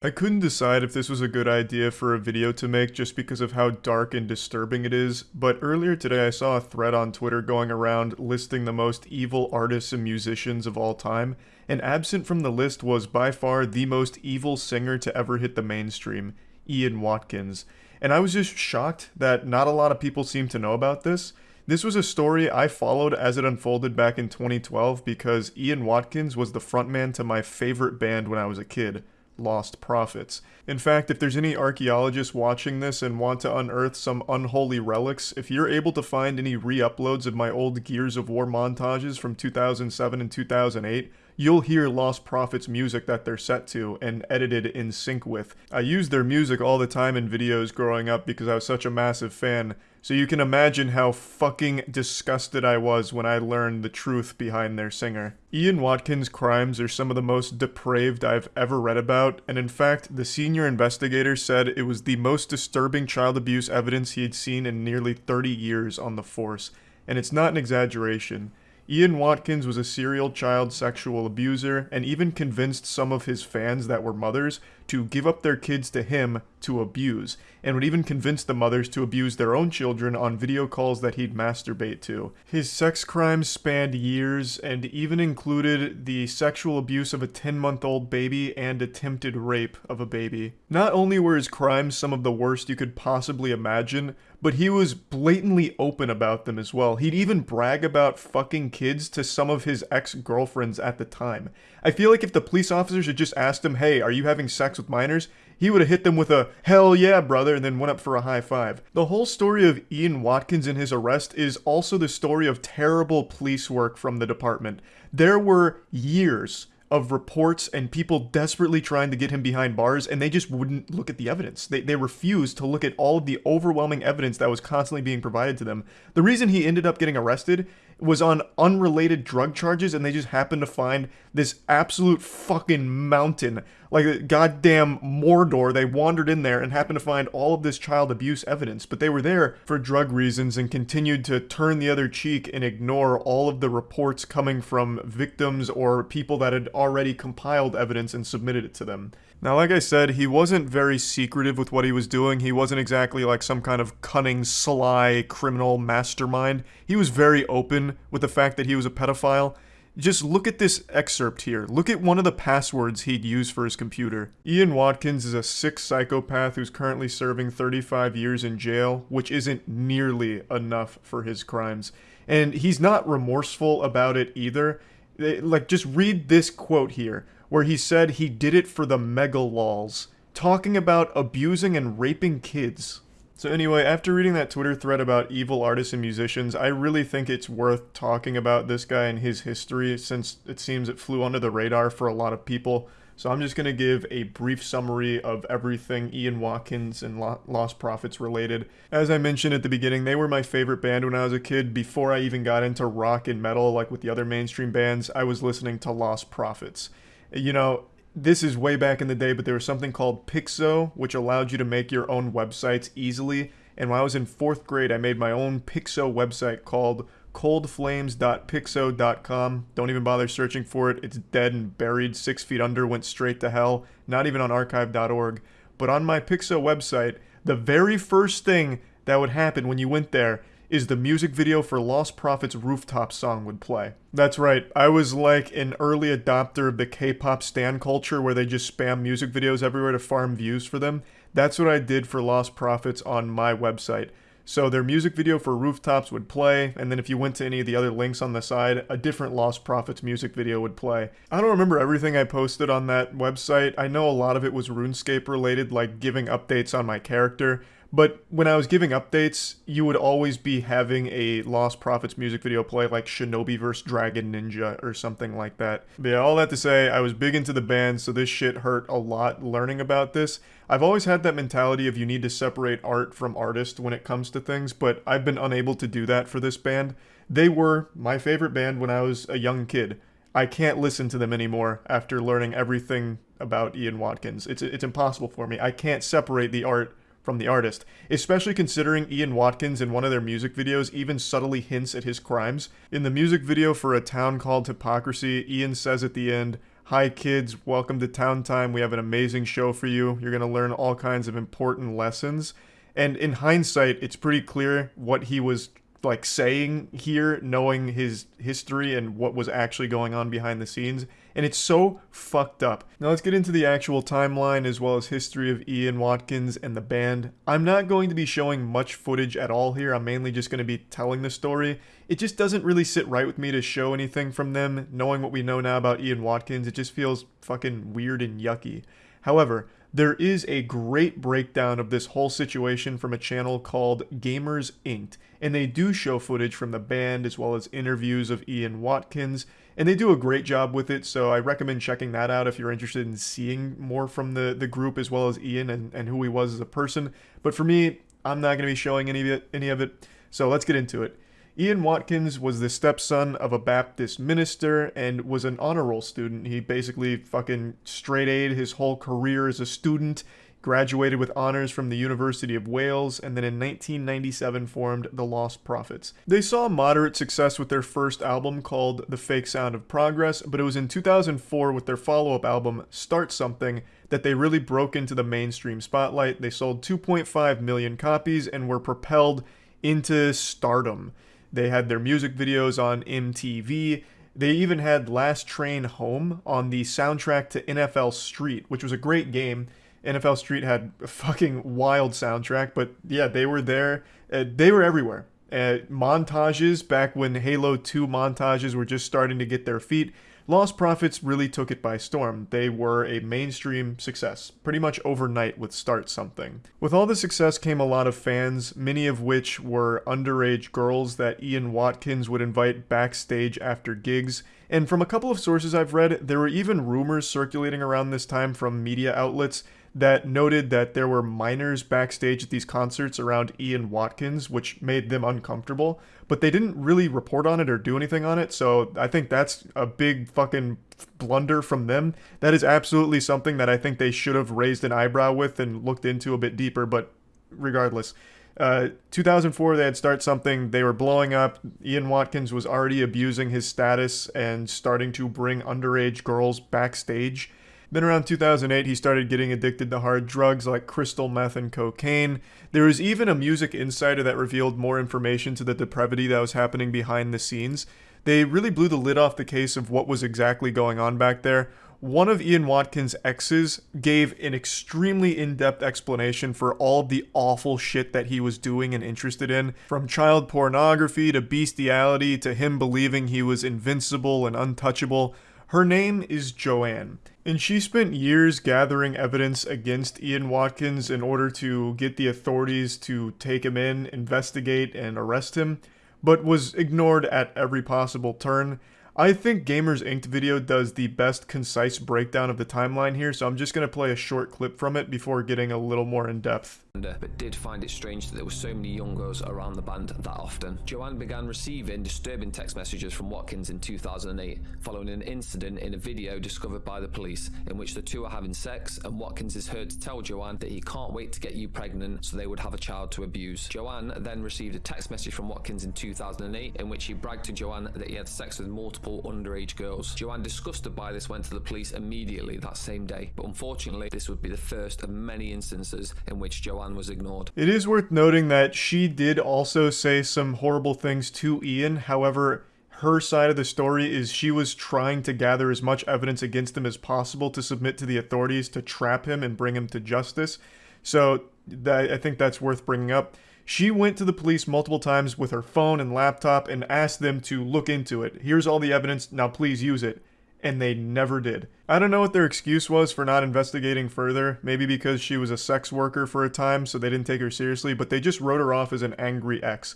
I couldn't decide if this was a good idea for a video to make just because of how dark and disturbing it is, but earlier today I saw a thread on Twitter going around listing the most evil artists and musicians of all time, and absent from the list was by far the most evil singer to ever hit the mainstream, Ian Watkins. And I was just shocked that not a lot of people seem to know about this. This was a story I followed as it unfolded back in 2012 because Ian Watkins was the frontman to my favorite band when I was a kid lost prophets. In fact, if there's any archaeologists watching this and want to unearth some unholy relics, if you're able to find any re-uploads of my old Gears of War montages from 2007 and 2008, you'll hear Lost Prophets music that they're set to and edited in sync with. I used their music all the time in videos growing up because I was such a massive fan, so you can imagine how fucking disgusted I was when I learned the truth behind their singer. Ian Watkins' crimes are some of the most depraved I've ever read about, and in fact, the senior investigator said it was the most disturbing child abuse evidence he had seen in nearly 30 years on the force, and it's not an exaggeration. Ian Watkins was a serial child sexual abuser and even convinced some of his fans that were mothers to give up their kids to him to abuse, and would even convince the mothers to abuse their own children on video calls that he'd masturbate to. His sex crimes spanned years and even included the sexual abuse of a 10 month old baby and attempted rape of a baby. Not only were his crimes some of the worst you could possibly imagine, but he was blatantly open about them as well. He'd even brag about fucking kids to some of his ex girlfriends at the time. I feel like if the police officers had just asked him, hey, are you having sex with minors? He would have hit them with a hell yeah, brother, and then went up for a high five. The whole story of Ian Watkins and his arrest is also the story of terrible police work from the department. There were years of reports and people desperately trying to get him behind bars, and they just wouldn't look at the evidence. They, they refused to look at all of the overwhelming evidence that was constantly being provided to them. The reason he ended up getting arrested was on unrelated drug charges, and they just happened to find this absolute fucking mountain like a goddamn Mordor. They wandered in there and happened to find all of this child abuse evidence, but they were there for drug reasons and continued to turn the other cheek and ignore all of the reports coming from victims or people that had already compiled evidence and submitted it to them. Now, like I said, he wasn't very secretive with what he was doing. He wasn't exactly like some kind of cunning, sly criminal mastermind. He was very open with the fact that he was a pedophile just look at this excerpt here. Look at one of the passwords he'd use for his computer. Ian Watkins is a sick psychopath who's currently serving 35 years in jail, which isn't nearly enough for his crimes. And he's not remorseful about it either. Like, just read this quote here, where he said he did it for the mega lols, talking about abusing and raping kids. So anyway, after reading that Twitter thread about evil artists and musicians, I really think it's worth talking about this guy and his history since it seems it flew under the radar for a lot of people. So I'm just going to give a brief summary of everything Ian Watkins and Lost Prophets related. As I mentioned at the beginning, they were my favorite band when I was a kid. Before I even got into rock and metal like with the other mainstream bands, I was listening to Lost Prophets. You know, this is way back in the day, but there was something called Piczo, which allowed you to make your own websites easily. And when I was in fourth grade, I made my own Piczo website called coldflames.piczo.com. Don't even bother searching for it. It's dead and buried six feet under, went straight to hell. Not even on archive.org. But on my Piczo website, the very first thing that would happen when you went there is the music video for Lost Prophets Rooftop song would play. That's right, I was like an early adopter of the K-pop stan culture where they just spam music videos everywhere to farm views for them. That's what I did for Lost Prophets on my website. So their music video for Rooftops would play, and then if you went to any of the other links on the side, a different Lost Prophets music video would play. I don't remember everything I posted on that website. I know a lot of it was RuneScape related, like giving updates on my character, but when I was giving updates, you would always be having a Lost Prophets music video play like Shinobi vs. Dragon Ninja or something like that. But yeah, all that to say, I was big into the band, so this shit hurt a lot learning about this. I've always had that mentality of you need to separate art from artist when it comes to things, but I've been unable to do that for this band. They were my favorite band when I was a young kid. I can't listen to them anymore after learning everything about Ian Watkins. It's, it's impossible for me. I can't separate the art from the artist, especially considering Ian Watkins in one of their music videos even subtly hints at his crimes. In the music video for A Town Called Hypocrisy, Ian says at the end, Hi, kids, welcome to Town Time. We have an amazing show for you. You're going to learn all kinds of important lessons. And in hindsight, it's pretty clear what he was like saying here, knowing his history and what was actually going on behind the scenes. And it's so fucked up. Now let's get into the actual timeline as well as history of Ian Watkins and the band. I'm not going to be showing much footage at all here. I'm mainly just going to be telling the story. It just doesn't really sit right with me to show anything from them. Knowing what we know now about Ian Watkins, it just feels fucking weird and yucky. However, there is a great breakdown of this whole situation from a channel called Gamers Inked, and they do show footage from the band as well as interviews of Ian Watkins, and they do a great job with it, so I recommend checking that out if you're interested in seeing more from the, the group as well as Ian and, and who he was as a person. But for me, I'm not going to be showing any of it, any of it, so let's get into it. Ian Watkins was the stepson of a Baptist minister and was an honor roll student. He basically fucking straight A'd his whole career as a student, graduated with honors from the University of Wales, and then in 1997 formed the Lost Prophets. They saw moderate success with their first album called The Fake Sound of Progress, but it was in 2004 with their follow-up album Start Something that they really broke into the mainstream spotlight. They sold 2.5 million copies and were propelled into stardom. They had their music videos on MTV. They even had Last Train Home on the soundtrack to NFL Street, which was a great game. NFL Street had a fucking wild soundtrack, but yeah, they were there. Uh, they were everywhere. Uh, montages back when Halo 2 montages were just starting to get their feet. Lost Prophets really took it by storm. They were a mainstream success, pretty much overnight with Start Something. With all the success came a lot of fans, many of which were underage girls that Ian Watkins would invite backstage after gigs. And from a couple of sources I've read, there were even rumors circulating around this time from media outlets that noted that there were minors backstage at these concerts around Ian Watkins, which made them uncomfortable, but they didn't really report on it or do anything on it, so I think that's a big fucking blunder from them. That is absolutely something that I think they should have raised an eyebrow with and looked into a bit deeper, but regardless. Uh, 2004, they had Start Something. They were blowing up. Ian Watkins was already abusing his status and starting to bring underage girls backstage then around 2008, he started getting addicted to hard drugs like crystal meth and cocaine. There was even a music insider that revealed more information to the depravity that was happening behind the scenes. They really blew the lid off the case of what was exactly going on back there. One of Ian Watkins' exes gave an extremely in depth explanation for all the awful shit that he was doing and interested in, from child pornography to bestiality to him believing he was invincible and untouchable. Her name is Joanne, and she spent years gathering evidence against Ian Watkins in order to get the authorities to take him in, investigate, and arrest him, but was ignored at every possible turn. I think Gamers Inked video does the best concise breakdown of the timeline here, so I'm just going to play a short clip from it before getting a little more in depth. But did find it strange that there were so many young girls around the band that often. Joanne began receiving disturbing text messages from Watkins in 2008, following an incident in a video discovered by the police, in which the two are having sex, and Watkins is heard to tell Joanne that he can't wait to get you pregnant so they would have a child to abuse. Joanne then received a text message from Watkins in 2008, in which he bragged to Joanne that he had sex with multiple underage girls. Joanne, disgusted by this, went to the police immediately that same day. But unfortunately, this would be the first of many instances in which Joanne was ignored. It is worth noting that she did also say some horrible things to Ian. However, her side of the story is she was trying to gather as much evidence against him as possible to submit to the authorities to trap him and bring him to justice. So that, I think that's worth bringing up. She went to the police multiple times with her phone and laptop and asked them to look into it. Here's all the evidence, now please use it. And they never did. I don't know what their excuse was for not investigating further. Maybe because she was a sex worker for a time, so they didn't take her seriously, but they just wrote her off as an angry ex.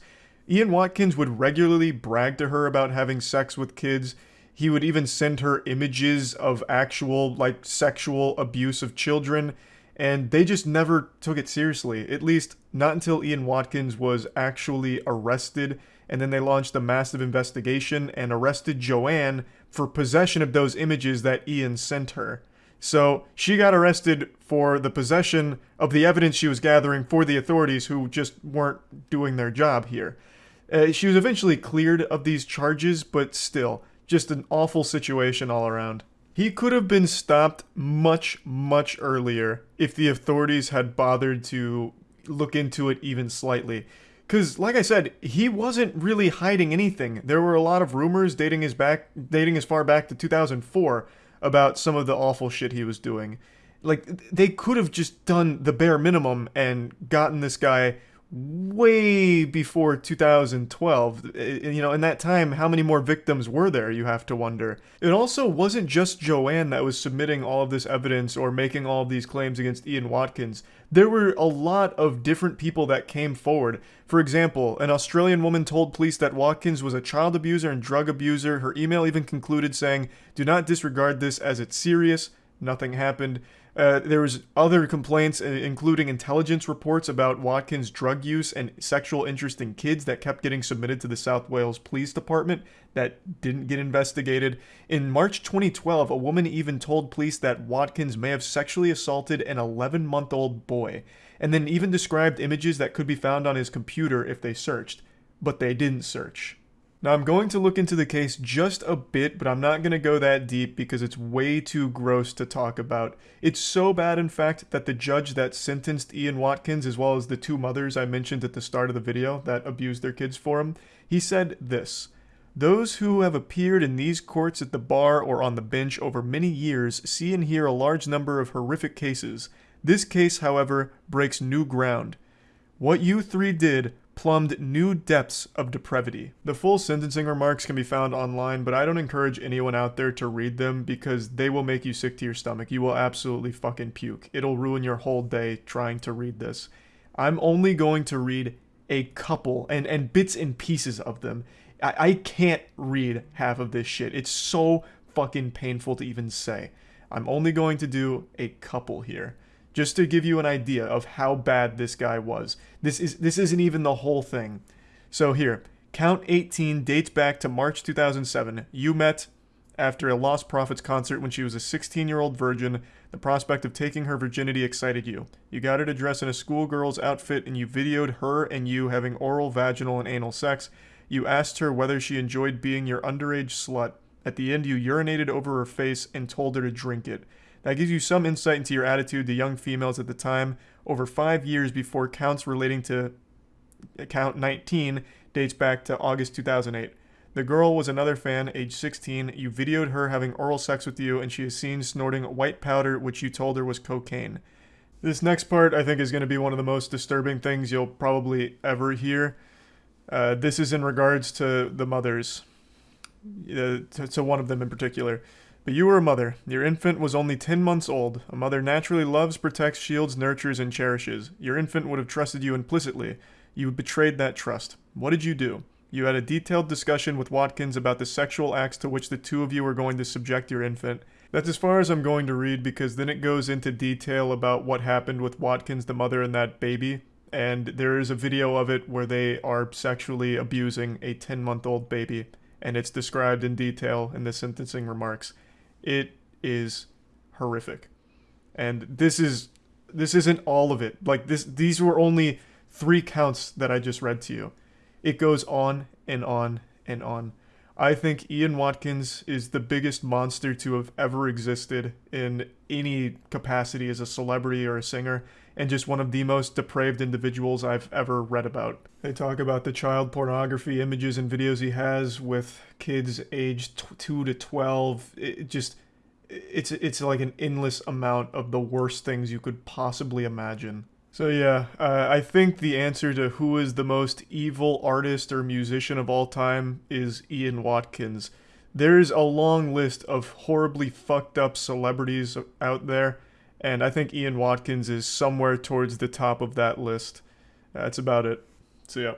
Ian Watkins would regularly brag to her about having sex with kids. He would even send her images of actual, like, sexual abuse of children and they just never took it seriously. At least not until Ian Watkins was actually arrested, and then they launched a massive investigation and arrested Joanne for possession of those images that Ian sent her. So she got arrested for the possession of the evidence she was gathering for the authorities who just weren't doing their job here. Uh, she was eventually cleared of these charges, but still, just an awful situation all around. He could have been stopped much, much earlier if the authorities had bothered to look into it even slightly. Because, like I said, he wasn't really hiding anything. There were a lot of rumors dating his back, dating as far back to 2004 about some of the awful shit he was doing. Like they could have just done the bare minimum and gotten this guy way before 2012. Eh, you know, in that time, how many more victims were there, you have to wonder. It also wasn't just Joanne that was submitting all of this evidence or making all of these claims against Ian Watkins. There were a lot of different people that came forward. For example, an Australian woman told police that Watkins was a child abuser and drug abuser. Her email even concluded saying, Do not disregard this as it's serious. Nothing happened. Uh, there was other complaints, uh, including intelligence reports about Watkins' drug use and sexual interest in kids that kept getting submitted to the South Wales Police Department that didn't get investigated. In March 2012, a woman even told police that Watkins may have sexually assaulted an 11-month-old boy, and then even described images that could be found on his computer if they searched. But they didn't search. Now, I'm going to look into the case just a bit, but I'm not going to go that deep because it's way too gross to talk about. It's so bad, in fact, that the judge that sentenced Ian Watkins, as well as the two mothers I mentioned at the start of the video that abused their kids for him, he said this. Those who have appeared in these courts at the bar or on the bench over many years see and hear a large number of horrific cases. This case, however, breaks new ground. What you three did plumbed new depths of depravity. The full sentencing remarks can be found online, but I don't encourage anyone out there to read them because they will make you sick to your stomach. You will absolutely fucking puke. It'll ruin your whole day trying to read this. I'm only going to read a couple and, and bits and pieces of them. I, I can't read half of this shit. It's so fucking painful to even say. I'm only going to do a couple here just to give you an idea of how bad this guy was. This is this isn't even the whole thing. So here, Count 18 dates back to March 2007. You met after a Lost Prophets concert when she was a 16-year-old virgin. The prospect of taking her virginity excited you. You got her to dress in a schoolgirl's outfit and you videoed her and you having oral, vaginal, and anal sex. You asked her whether she enjoyed being your underage slut. At the end, you urinated over her face and told her to drink it. That gives you some insight into your attitude to young females at the time. Over five years before counts relating to count 19 dates back to August 2008. The girl was another fan, age 16. You videoed her having oral sex with you, and she is seen snorting white powder, which you told her was cocaine. This next part, I think, is going to be one of the most disturbing things you'll probably ever hear. Uh, this is in regards to the mothers, uh, to, to one of them in particular. But you were a mother. Your infant was only 10 months old. A mother naturally loves, protects, shields, nurtures, and cherishes. Your infant would have trusted you implicitly. You betrayed that trust. What did you do? You had a detailed discussion with Watkins about the sexual acts to which the two of you were going to subject your infant. That's as far as I'm going to read because then it goes into detail about what happened with Watkins, the mother, and that baby. And there is a video of it where they are sexually abusing a 10 month old baby. And it's described in detail in the sentencing remarks. It is horrific. And this is this isn't all of it. Like this these were only three counts that I just read to you. It goes on and on and on. I think Ian Watkins is the biggest monster to have ever existed in any capacity as a celebrity or a singer, and just one of the most depraved individuals I've ever read about. They talk about the child pornography images and videos he has with kids aged 2 to 12. It just it's it's like an endless amount of the worst things you could possibly imagine. So yeah, uh, I think the answer to who is the most evil artist or musician of all time is Ian Watkins. There's a long list of horribly fucked up celebrities out there, and I think Ian Watkins is somewhere towards the top of that list. That's about it. So yeah.